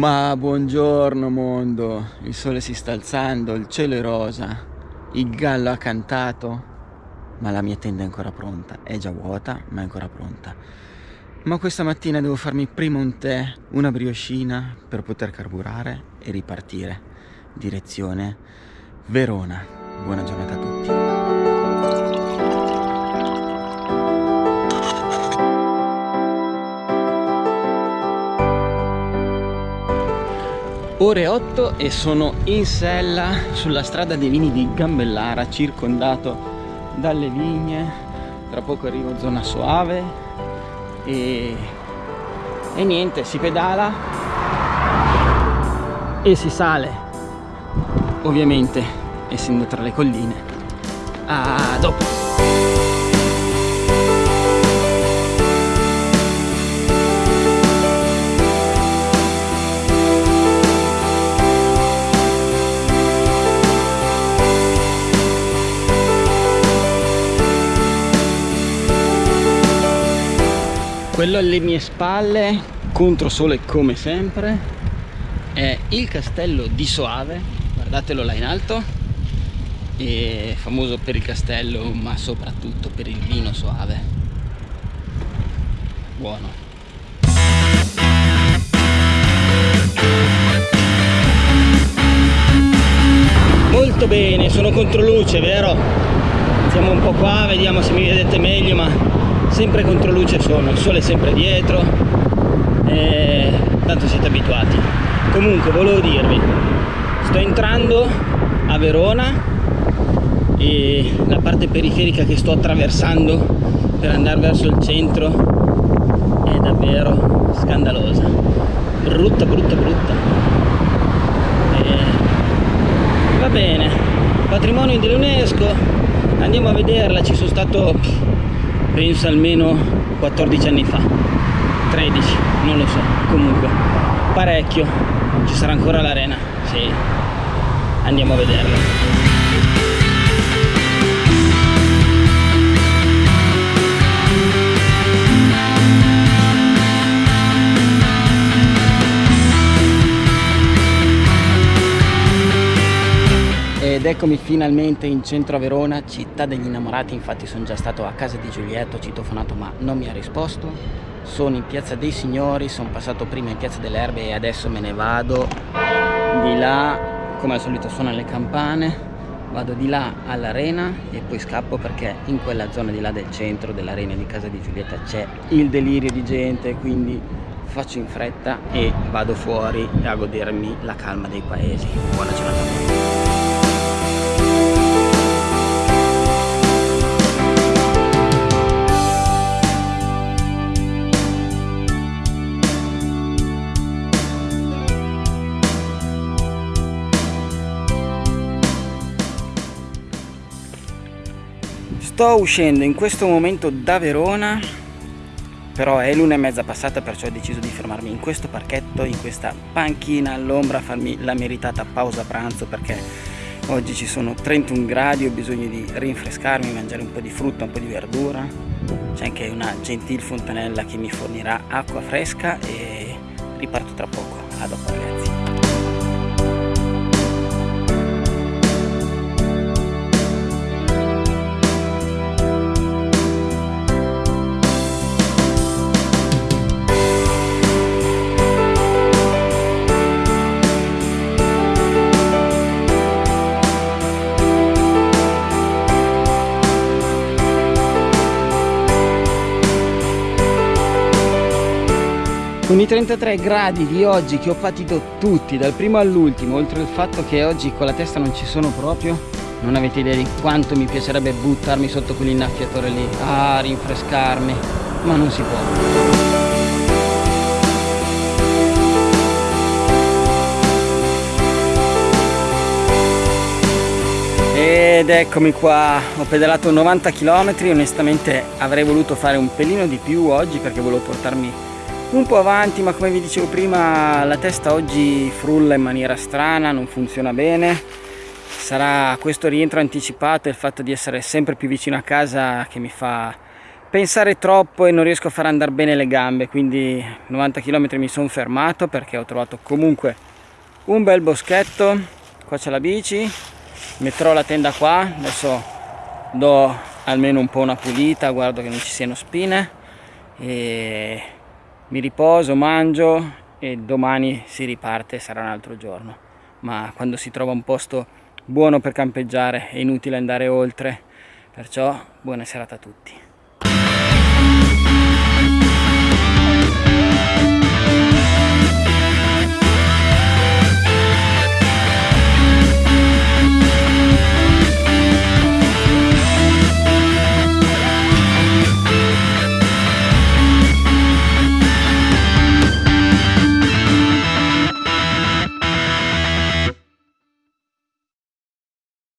Ma buongiorno mondo, il sole si sta alzando, il cielo è rosa, il gallo ha cantato, ma la mia tenda è ancora pronta, è già vuota ma è ancora pronta. Ma questa mattina devo farmi prima un tè, una brioscina per poter carburare e ripartire. Direzione Verona. Buona giornata a tutti. Ore 8 e sono in sella sulla strada dei vini di Gambellara circondato dalle vigne. Tra poco arrivo zona soave e, e niente si pedala e si sale ovviamente essendo tra le colline. A dopo quello alle mie spalle contro sole come sempre è il castello di Soave. Guardatelo là in alto. È famoso per il castello ma soprattutto per il vino Soave. Buono. Molto bene sono contro luce vero? Siamo un po' qua vediamo se mi vedete meglio ma sempre contro luce sono, il sole sempre dietro e tanto siete abituati. Comunque volevo dirvi sto entrando a Verona e la parte periferica che sto attraversando per andare verso il centro è davvero scandalosa. Brutta brutta brutta. E va bene. Patrimonio dell'UNESCO. Andiamo a vederla. Ci sono stato penso almeno 14 anni fa. 13 non lo so comunque. Parecchio ci sarà ancora l'arena sì. Andiamo a vederla ed eccomi finalmente in centro a Verona, città degli innamorati, infatti sono già stato a casa di Giulietto, citofonato ma non mi ha risposto. Sono in piazza dei signori, sono passato prima in piazza delle erbe e adesso me ne vado di là, come al solito suonano le campane, vado di là all'arena e poi scappo perché in quella zona di là del centro dell'arena di casa di Giulietta c'è il delirio di gente, quindi faccio in fretta e vado fuori a godermi la calma dei paesi. Buona giornata. Sto uscendo in questo momento da Verona però è l'una e mezza passata perciò ho deciso di fermarmi in questo parchetto in questa panchina all'ombra a farmi la meritata pausa pranzo perché oggi ci sono 31 gradi ho bisogno di rinfrescarmi mangiare un po' di frutta un po' di verdura. C'è anche una gentil fontanella che mi fornirà acqua fresca e riparto tra poco. A dopo ragazzi con i 33 gradi di oggi che ho patito tutti dal primo all'ultimo oltre al fatto che oggi con la testa non ci sono proprio non avete idea di quanto mi piacerebbe buttarmi sotto quell'innaffiatore lì a rinfrescarmi ma non si può. Ed eccomi qua ho pedalato 90 km onestamente avrei voluto fare un pelino di più oggi perché volevo portarmi un po' avanti ma come vi dicevo prima la testa oggi frulla in maniera strana non funziona bene. Sarà questo rientro anticipato e il fatto di essere sempre più vicino a casa che mi fa pensare troppo e non riesco a far andare bene le gambe. Quindi 90 km mi sono fermato perché ho trovato comunque un bel boschetto. Qua c'è la bici metterò la tenda qua. Adesso do almeno un po' una pulita guardo che non ci siano spine. E mi riposo mangio e domani si riparte sarà un altro giorno. Ma quando si trova un posto buono per campeggiare è inutile andare oltre. Perciò buona serata a tutti